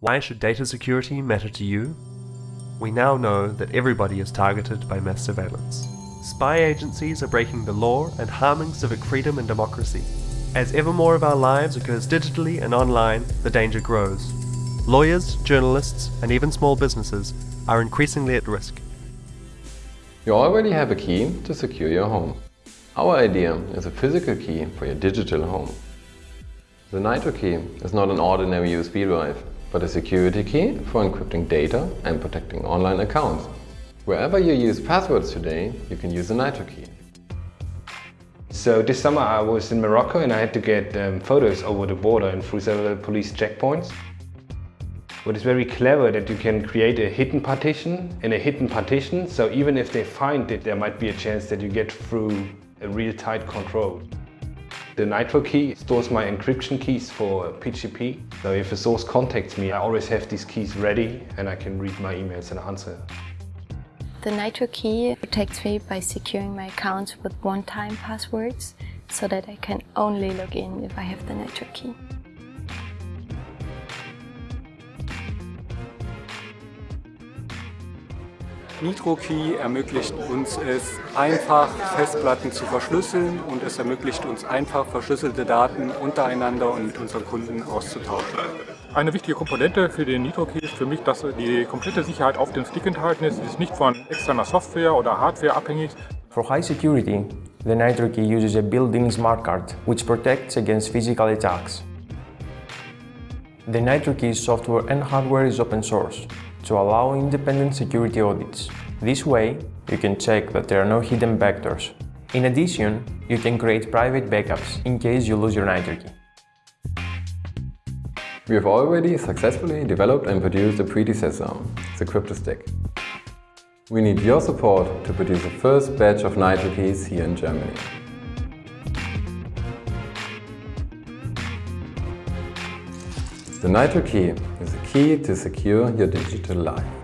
Why should data security matter to you? We now know that everybody is targeted by mass surveillance. Spy agencies are breaking the law and harming civic freedom and democracy. As ever more of our lives occurs digitally and online, the danger grows. Lawyers, journalists, and even small businesses are increasingly at risk. You already have a key to secure your home. Our idea is a physical key for your digital home. The Nitrokey is not an ordinary USB drive but a security key for encrypting data and protecting online accounts. Wherever you use passwords today, you can use a Nitrokey. So this summer I was in Morocco and I had to get um, photos over the border and through several police checkpoints. What is very clever that you can create a hidden partition in a hidden partition, so even if they find it, there might be a chance that you get through a real tight control. The Nitrokey stores my encryption keys for PGP. So if a source contacts me, I always have these keys ready and I can read my emails and answer. The Nitrokey protects me by securing my accounts with one-time passwords so that I can only log in if I have the Nitrokey. NitroKey ermöglicht uns es, einfach Festplatten zu verschlüsseln und es ermöglicht uns einfach verschlüsselte Daten untereinander und mit unseren Kunden auszutauschen. Eine wichtige Komponente für den NitroKey ist für mich, dass die komplette Sicherheit auf dem Stick enthalten ist. Es ist nicht von externer Software oder Hardware abhängig. For high security, the NitroKey uses a built-in smart card, which protects against physical attacks. The NitroKey software and hardware is open source, to allow independent security audits. This way, you can check that there are no hidden vectors. In addition, you can create private backups in case you lose your Nitrokey. We have already successfully developed and produced a predecessor, the CryptoStick. We need your support to produce the first batch of Nitrokeys here in Germany. The Nitrokey is a key to secure your digital life.